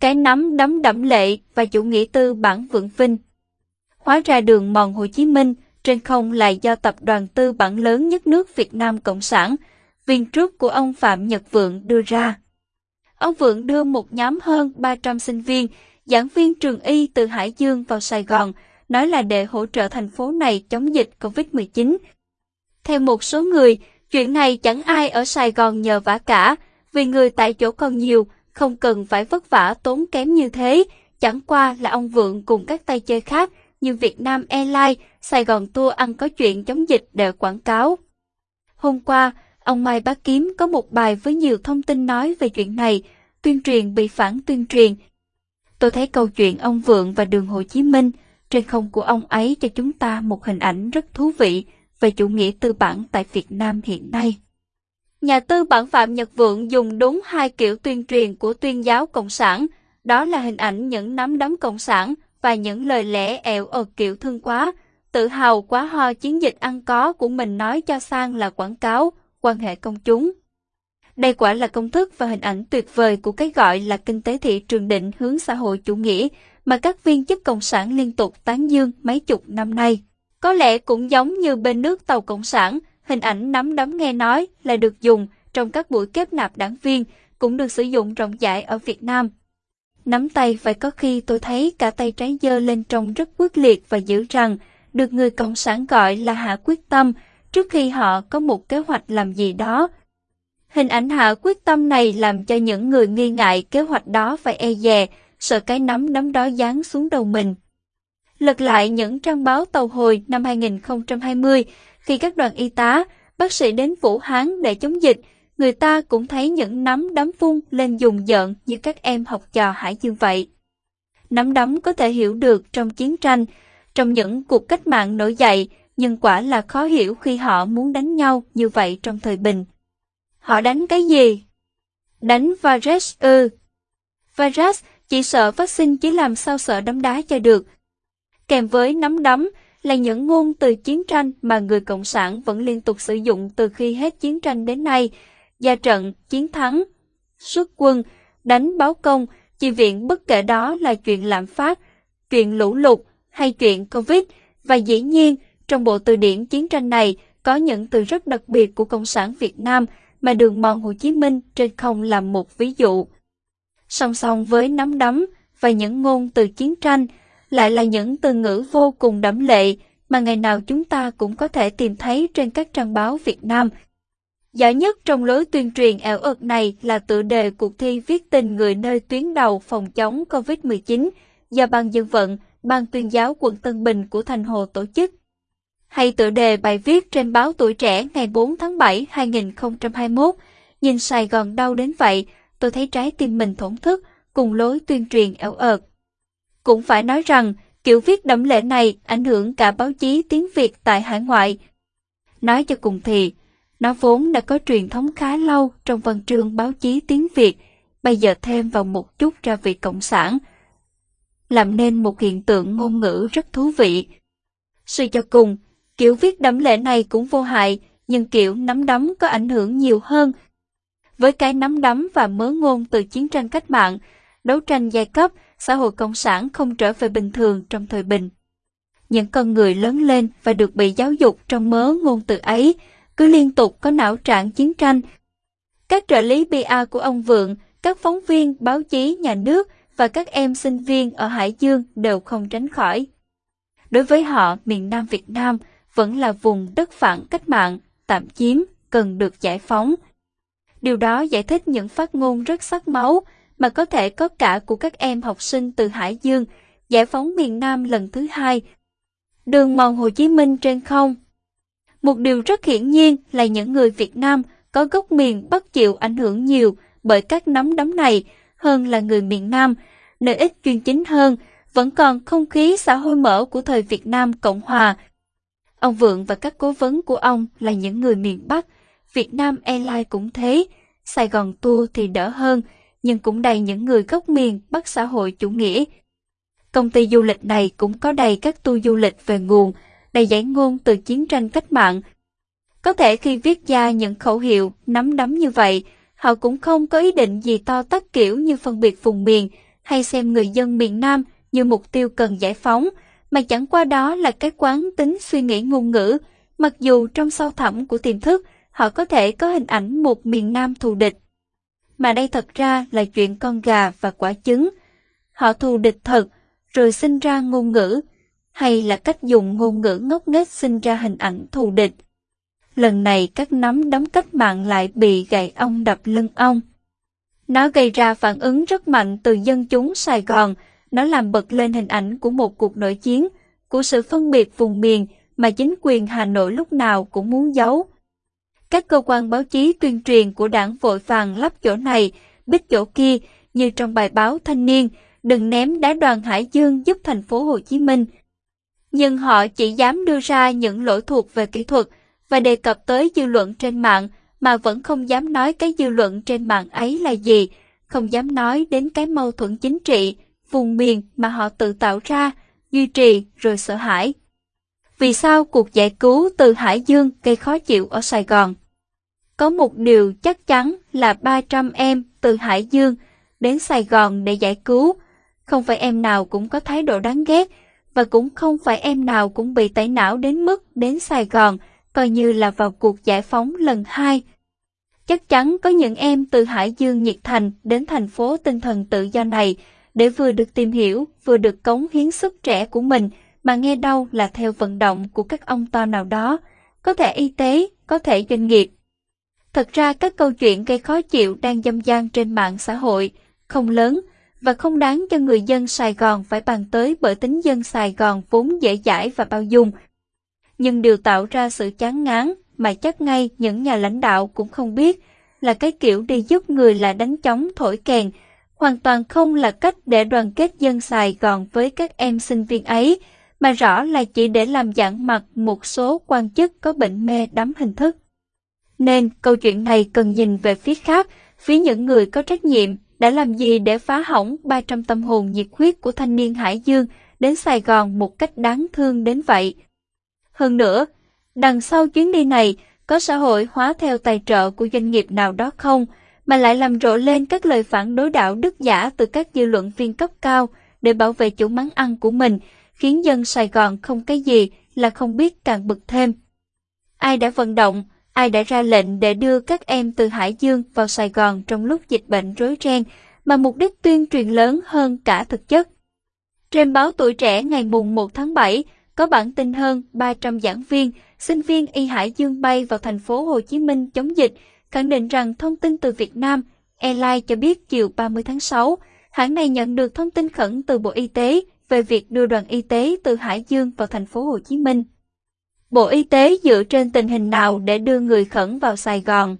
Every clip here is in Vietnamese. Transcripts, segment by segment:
cái nắm đấm đẫm lệ và chủ nghĩa tư bản vượng vinh. Hóa ra đường mòn Hồ Chí Minh trên không là do tập đoàn tư bản lớn nhất nước Việt Nam Cộng sản, viên trước của ông Phạm Nhật Vượng đưa ra. Ông Vượng đưa một nhóm hơn 300 sinh viên, giảng viên trường y từ Hải Dương vào Sài Gòn, nói là để hỗ trợ thành phố này chống dịch COVID-19. Theo một số người, chuyện này chẳng ai ở Sài Gòn nhờ vả cả, vì người tại chỗ còn nhiều, không cần phải vất vả tốn kém như thế, chẳng qua là ông Vượng cùng các tay chơi khác như Việt Nam Airlines, Sài Gòn Tour ăn có chuyện chống dịch để quảng cáo. Hôm qua, ông Mai Bá Kiếm có một bài với nhiều thông tin nói về chuyện này, tuyên truyền bị phản tuyên truyền. Tôi thấy câu chuyện ông Vượng và đường Hồ Chí Minh trên không của ông ấy cho chúng ta một hình ảnh rất thú vị về chủ nghĩa tư bản tại Việt Nam hiện nay. Nhà tư bản Phạm Nhật Vượng dùng đúng hai kiểu tuyên truyền của tuyên giáo Cộng sản, đó là hình ảnh những nắm đấm Cộng sản và những lời lẽ ẻo ở kiểu thương quá, tự hào quá ho chiến dịch ăn có của mình nói cho sang là quảng cáo, quan hệ công chúng. Đây quả là công thức và hình ảnh tuyệt vời của cái gọi là kinh tế thị trường định hướng xã hội chủ nghĩa mà các viên chức cộng sản liên tục tán dương mấy chục năm nay. Có lẽ cũng giống như bên nước tàu cộng sản, hình ảnh nắm đấm nghe nói là được dùng trong các buổi kết nạp đảng viên, cũng được sử dụng rộng rãi ở Việt Nam. Nắm tay phải có khi tôi thấy cả tay trái dơ lên trông rất quyết liệt và dữ rằng được người Cộng sản gọi là hạ quyết tâm trước khi họ có một kế hoạch làm gì đó. Hình ảnh hạ quyết tâm này làm cho những người nghi ngại kế hoạch đó phải e dè, sợ cái nắm đấm đó giáng xuống đầu mình. Lật lại những trang báo tàu hồi năm 2020, khi các đoàn y tá, bác sĩ đến Vũ Hán để chống dịch, người ta cũng thấy những nắm đấm phun lên dùng giận như các em học trò Hải Dương vậy. Nắm đấm có thể hiểu được trong chiến tranh, trong những cuộc cách mạng nổi dậy, nhưng quả là khó hiểu khi họ muốn đánh nhau như vậy trong thời bình. Họ đánh cái gì? Đánh virus ư. Virus chỉ sợ vaccine chỉ làm sao sợ đấm đá cho được. Kèm với nắm đấm là những ngôn từ chiến tranh mà người Cộng sản vẫn liên tục sử dụng từ khi hết chiến tranh đến nay. Gia trận, chiến thắng, xuất quân, đánh báo công, chi viện bất kể đó là chuyện lạm phát, chuyện lũ lụt hay chuyện Covid. Và dĩ nhiên, trong bộ từ điển chiến tranh này có những từ rất đặc biệt của Cộng sản Việt Nam mà đường mòn Hồ Chí Minh trên không làm một ví dụ. Song song với nắm đấm và những ngôn từ chiến tranh, lại là những từ ngữ vô cùng đẫm lệ mà ngày nào chúng ta cũng có thể tìm thấy trên các trang báo Việt Nam. Giỏi nhất trong lối tuyên truyền ảo ợt này là tựa đề cuộc thi viết tình người nơi tuyến đầu phòng chống COVID-19 do Ban Dân vận, Ban tuyên giáo quận Tân Bình của Thành Hồ tổ chức. Hay tựa đề bài viết trên báo Tuổi Trẻ ngày 4 tháng 7 2021, nhìn Sài Gòn đau đến vậy, tôi thấy trái tim mình thổn thức cùng lối tuyên truyền ảo ợt. Cũng phải nói rằng, kiểu viết đẫm lệ này ảnh hưởng cả báo chí tiếng Việt tại hải ngoại. Nói cho cùng thì, nó vốn đã có truyền thống khá lâu trong văn chương báo chí tiếng Việt, bây giờ thêm vào một chút ra vị cộng sản, làm nên một hiện tượng ngôn ngữ rất thú vị. Suy cho cùng, kiểu viết đẫm lệ này cũng vô hại, nhưng kiểu nắm đấm có ảnh hưởng nhiều hơn. Với cái nắm đấm và mớ ngôn từ chiến tranh cách mạng, đấu tranh giai cấp, xã hội cộng sản không trở về bình thường trong thời bình. Những con người lớn lên và được bị giáo dục trong mớ ngôn từ ấy, cứ liên tục có não trạng chiến tranh. Các trợ lý PA của ông Vượng, các phóng viên, báo chí, nhà nước và các em sinh viên ở Hải Dương đều không tránh khỏi. Đối với họ, miền Nam Việt Nam vẫn là vùng đất phản cách mạng, tạm chiếm, cần được giải phóng. Điều đó giải thích những phát ngôn rất sắc máu, mà có thể có cả của các em học sinh từ Hải Dương, giải phóng miền Nam lần thứ hai. Đường mòn Hồ Chí Minh trên không Một điều rất hiển nhiên là những người Việt Nam có gốc miền Bắc chịu ảnh hưởng nhiều bởi các nắm đấm này hơn là người miền Nam, nơi ít chuyên chính hơn, vẫn còn không khí xã hội mở của thời Việt Nam Cộng Hòa. Ông Vượng và các cố vấn của ông là những người miền Bắc, Việt Nam Airlines cũng thế, Sài Gòn Tour thì đỡ hơn, nhưng cũng đầy những người gốc miền bất xã hội chủ nghĩa. Công ty du lịch này cũng có đầy các tour du lịch về nguồn, đầy giải ngôn từ chiến tranh cách mạng. Có thể khi viết ra những khẩu hiệu nắm đấm như vậy, họ cũng không có ý định gì to tắt kiểu như phân biệt vùng miền, hay xem người dân miền Nam như mục tiêu cần giải phóng, mà chẳng qua đó là cái quán tính suy nghĩ ngôn ngữ, mặc dù trong sâu thẳm của tiềm thức, họ có thể có hình ảnh một miền Nam thù địch. Mà đây thật ra là chuyện con gà và quả trứng. Họ thù địch thật, rồi sinh ra ngôn ngữ, hay là cách dùng ngôn ngữ ngốc nghếch sinh ra hình ảnh thù địch. Lần này các nắm đấm cách mạng lại bị gậy ông đập lưng ông. Nó gây ra phản ứng rất mạnh từ dân chúng Sài Gòn, nó làm bật lên hình ảnh của một cuộc nội chiến, của sự phân biệt vùng miền mà chính quyền Hà Nội lúc nào cũng muốn giấu. Các cơ quan báo chí tuyên truyền của đảng vội vàng lắp chỗ này, bích chỗ kia, như trong bài báo Thanh niên, đừng ném đá đoàn Hải Dương giúp thành phố Hồ Chí Minh. Nhưng họ chỉ dám đưa ra những lỗi thuộc về kỹ thuật và đề cập tới dư luận trên mạng mà vẫn không dám nói cái dư luận trên mạng ấy là gì, không dám nói đến cái mâu thuẫn chính trị, vùng miền mà họ tự tạo ra, duy trì rồi sợ hãi. Vì sao cuộc giải cứu từ Hải Dương gây khó chịu ở Sài Gòn? Có một điều chắc chắn là 300 em từ Hải Dương đến Sài Gòn để giải cứu. Không phải em nào cũng có thái độ đáng ghét và cũng không phải em nào cũng bị tẩy não đến mức đến Sài Gòn coi như là vào cuộc giải phóng lần hai. Chắc chắn có những em từ Hải Dương nhiệt thành đến thành phố tinh thần tự do này để vừa được tìm hiểu, vừa được cống hiến sức trẻ của mình mà nghe đâu là theo vận động của các ông to nào đó, có thể y tế, có thể doanh nghiệp. Thật ra các câu chuyện gây khó chịu đang dâm gian trên mạng xã hội, không lớn và không đáng cho người dân Sài Gòn phải bàn tới bởi tính dân Sài Gòn vốn dễ dãi và bao dung. Nhưng điều tạo ra sự chán ngán mà chắc ngay những nhà lãnh đạo cũng không biết là cái kiểu đi giúp người là đánh chóng thổi kèn, hoàn toàn không là cách để đoàn kết dân Sài Gòn với các em sinh viên ấy, mà rõ là chỉ để làm dạng mặt một số quan chức có bệnh mê đắm hình thức. Nên câu chuyện này cần nhìn về phía khác, phía những người có trách nhiệm đã làm gì để phá hỏng 300 tâm hồn nhiệt huyết của thanh niên Hải Dương đến Sài Gòn một cách đáng thương đến vậy. Hơn nữa, đằng sau chuyến đi này có xã hội hóa theo tài trợ của doanh nghiệp nào đó không, mà lại làm rộ lên các lời phản đối đạo đức giả từ các dư luận viên cấp cao để bảo vệ chủ mắng ăn của mình, khiến dân Sài Gòn không cái gì là không biết càng bực thêm. Ai đã vận động, ai đã ra lệnh để đưa các em từ Hải Dương vào Sài Gòn trong lúc dịch bệnh rối ren, mà mục đích tuyên truyền lớn hơn cả thực chất. Trên báo Tuổi Trẻ ngày mùng 1 tháng 7 có bản tin hơn 300 giảng viên, sinh viên y Hải Dương bay vào thành phố Hồ Chí Minh chống dịch, khẳng định rằng thông tin từ Việt Nam Airlines cho biết chiều 30 tháng 6, hãng này nhận được thông tin khẩn từ Bộ Y tế về việc đưa đoàn y tế từ Hải Dương vào thành phố Hồ Chí Minh. Bộ Y tế dựa trên tình hình nào để đưa người khẩn vào Sài Gòn?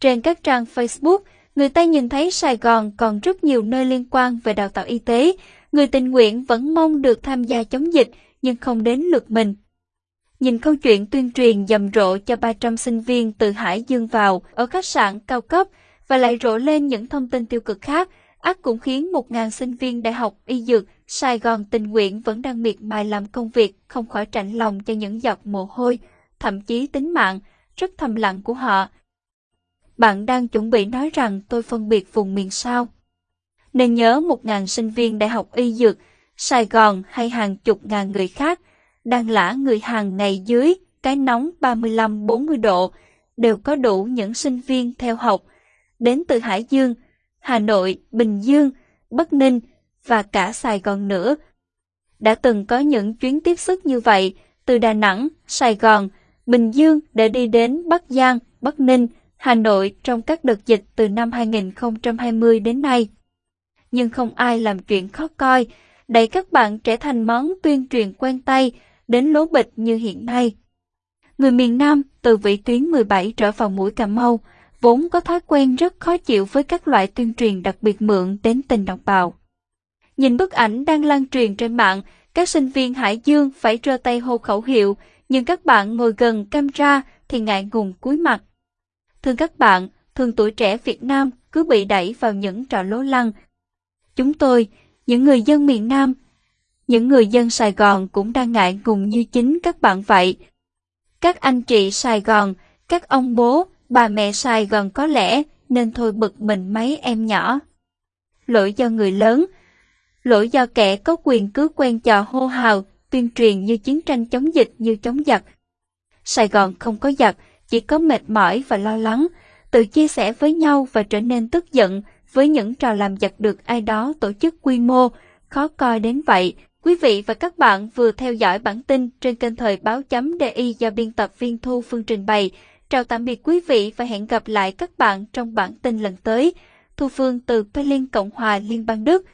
Trên các trang Facebook, người ta nhìn thấy Sài Gòn còn rất nhiều nơi liên quan về đào tạo y tế. Người tình nguyện vẫn mong được tham gia chống dịch, nhưng không đến lượt mình. Nhìn câu chuyện tuyên truyền dầm rộ cho 300 sinh viên từ Hải Dương vào ở khách sạn cao cấp và lại rộ lên những thông tin tiêu cực khác, ác cũng khiến 1.000 sinh viên đại học y dược Sài Gòn tình nguyện vẫn đang miệt mài làm công việc, không khỏi chạnh lòng cho những giọt mồ hôi, thậm chí tính mạng, rất thầm lặng của họ. Bạn đang chuẩn bị nói rằng tôi phân biệt vùng miền sao? Nên nhớ một ngàn sinh viên đại học y dược, Sài Gòn hay hàng chục ngàn người khác, đang lã người hàng ngày dưới cái nóng 35-40 độ, đều có đủ những sinh viên theo học, đến từ Hải Dương, Hà Nội, Bình Dương, Bắc Ninh, và cả Sài Gòn nữa. Đã từng có những chuyến tiếp sức như vậy, từ Đà Nẵng, Sài Gòn, Bình Dương để đi đến Bắc Giang, Bắc Ninh, Hà Nội trong các đợt dịch từ năm 2020 đến nay. Nhưng không ai làm chuyện khó coi, đẩy các bạn trở thành món tuyên truyền quen tay, đến lố bịch như hiện nay. Người miền Nam từ vị tuyến 17 trở vào mũi Cà Mau, vốn có thói quen rất khó chịu với các loại tuyên truyền đặc biệt mượn đến tình đồng bào. Nhìn bức ảnh đang lan truyền trên mạng, các sinh viên Hải Dương phải trơ tay hô khẩu hiệu, nhưng các bạn ngồi gần camera thì ngại ngùng cúi mặt. Thưa các bạn, thường tuổi trẻ Việt Nam cứ bị đẩy vào những trò lố lăng. Chúng tôi, những người dân miền Nam, những người dân Sài Gòn cũng đang ngại ngùng như chính các bạn vậy. Các anh chị Sài Gòn, các ông bố, bà mẹ Sài Gòn có lẽ nên thôi bực mình mấy em nhỏ. Lỗi do người lớn, lỗi do kẻ có quyền cứ quen trò hô hào, tuyên truyền như chiến tranh chống dịch như chống giặc. Sài Gòn không có giặc, chỉ có mệt mỏi và lo lắng, tự chia sẻ với nhau và trở nên tức giận với những trò làm giặc được ai đó tổ chức quy mô, khó coi đến vậy. Quý vị và các bạn vừa theo dõi bản tin trên kênh thời báo chấm DI do biên tập viên Thu Phương trình bày. Chào tạm biệt quý vị và hẹn gặp lại các bạn trong bản tin lần tới. Thu Phương từ Berlin, Cộng hòa Liên bang Đức.